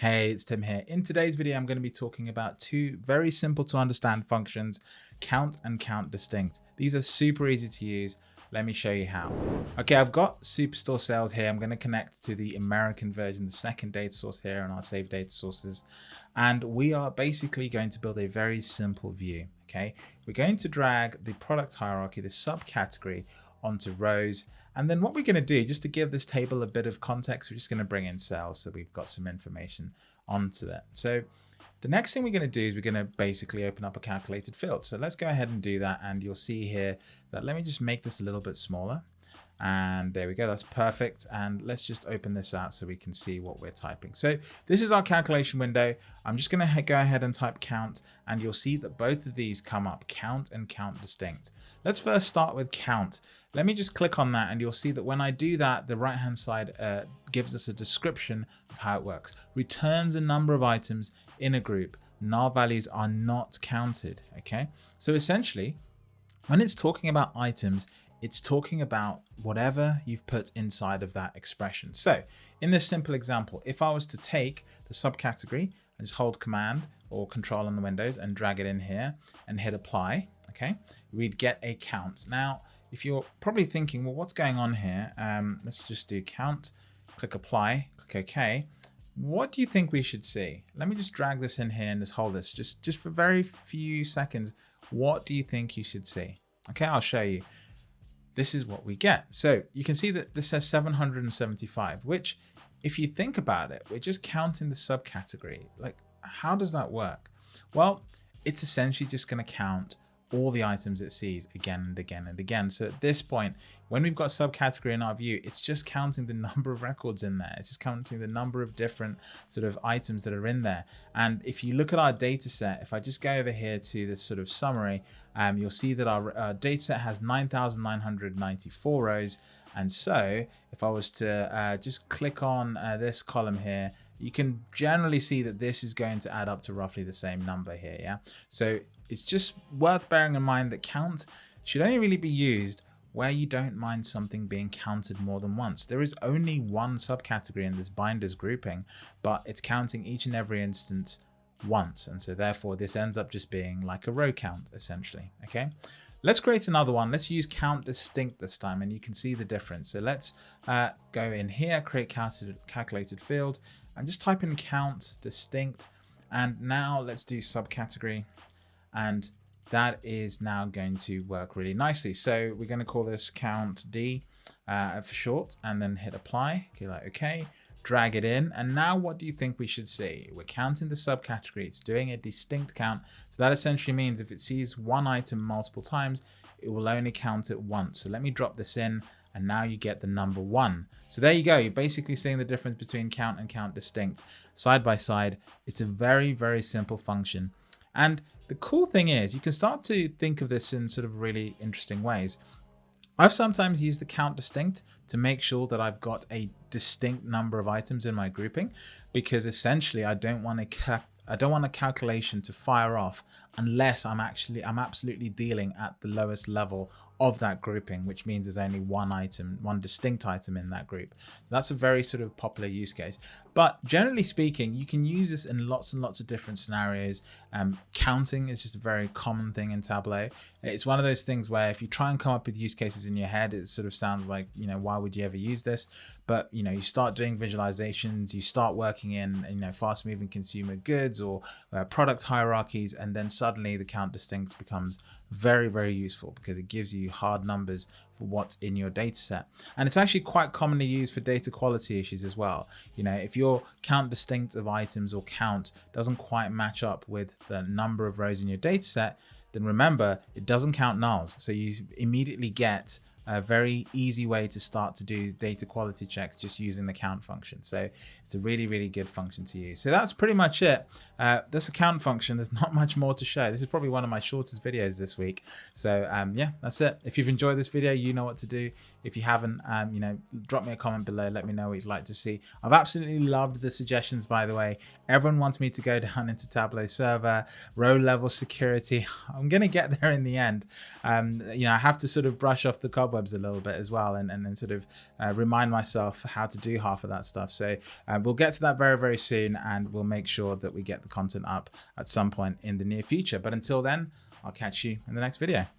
Hey, it's Tim here. In today's video, I'm going to be talking about two very simple to understand functions, count and count distinct. These are super easy to use. Let me show you how. Okay, I've got Superstore sales here. I'm going to connect to the American version, the second data source here on our save data sources. And we are basically going to build a very simple view. Okay, we're going to drag the product hierarchy, the subcategory onto rows and then what we're going to do, just to give this table a bit of context, we're just going to bring in sales so we've got some information onto that. So the next thing we're going to do is we're going to basically open up a calculated field. So let's go ahead and do that. And you'll see here that let me just make this a little bit smaller. And there we go, that's perfect. And let's just open this out so we can see what we're typing. So this is our calculation window. I'm just gonna go ahead and type count and you'll see that both of these come up, count and count distinct. Let's first start with count. Let me just click on that and you'll see that when I do that, the right hand side uh, gives us a description of how it works. Returns a number of items in a group. Null values are not counted, okay? So essentially, when it's talking about items, it's talking about whatever you've put inside of that expression. So in this simple example, if I was to take the subcategory and just hold command or control on the windows and drag it in here and hit apply, okay, we'd get a count. Now, if you're probably thinking, well, what's going on here? Um, let's just do count, click apply, click OK. What do you think we should see? Let me just drag this in here and just hold this just, just for very few seconds. What do you think you should see? Okay, I'll show you this is what we get. So you can see that this says 775, which if you think about it, we're just counting the subcategory. Like, how does that work? Well, it's essentially just going to count all the items it sees again and again and again. So at this point, when we've got subcategory in our view, it's just counting the number of records in there. It's just counting the number of different sort of items that are in there. And if you look at our data set, if I just go over here to this sort of summary, um, you'll see that our uh, data set has 9,994 rows. And so if I was to uh, just click on uh, this column here, you can generally see that this is going to add up to roughly the same number here. Yeah. So it's just worth bearing in mind that count should only really be used where you don't mind something being counted more than once. There is only one subcategory in this binders grouping, but it's counting each and every instance once. And so therefore this ends up just being like a row count essentially. Okay. Let's create another one. Let's use count distinct this time and you can see the difference. So let's uh, go in here, create calculated field and just type in count distinct. And now let's do subcategory and that is now going to work really nicely. So we're going to call this count D uh, for short and then hit apply. Okay, like okay, drag it in. And now what do you think we should see? We're counting the subcategory. It's doing a distinct count. So that essentially means if it sees one item multiple times, it will only count it once. So let me drop this in and now you get the number one. So there you go. You're basically seeing the difference between count and count distinct side by side. It's a very, very simple function. And the cool thing is you can start to think of this in sort of really interesting ways. I've sometimes used the count distinct to make sure that I've got a distinct number of items in my grouping because essentially I don't want to I don't want a calculation to fire off unless I'm actually I'm absolutely dealing at the lowest level of that grouping, which means there's only one item, one distinct item in that group. So that's a very sort of popular use case. But generally speaking, you can use this in lots and lots of different scenarios. Um, counting is just a very common thing in Tableau. It's one of those things where if you try and come up with use cases in your head, it sort of sounds like, you know, why would you ever use this? But, you know, you start doing visualizations, you start working in, you know, fast moving consumer goods or uh, product hierarchies, and then suddenly the count distinct becomes very, very useful because it gives you hard numbers for what's in your data set. And it's actually quite commonly used for data quality issues as well. You know, if your count distinct of items or count doesn't quite match up with the number of rows in your data set, then remember it doesn't count nulls. So you immediately get a very easy way to start to do data quality checks just using the count function. So it's a really, really good function to use. So that's pretty much it. Uh, this count function, there's not much more to show. This is probably one of my shortest videos this week. So um, yeah, that's it. If you've enjoyed this video, you know what to do. If you haven't, um, you know, drop me a comment below. Let me know what you'd like to see. I've absolutely loved the suggestions, by the way. Everyone wants me to go down into Tableau server, row level security. I'm going to get there in the end. Um, you know, I have to sort of brush off the cobwebs a little bit as well and, and then sort of uh, remind myself how to do half of that stuff. So uh, we'll get to that very, very soon and we'll make sure that we get the content up at some point in the near future. But until then, I'll catch you in the next video.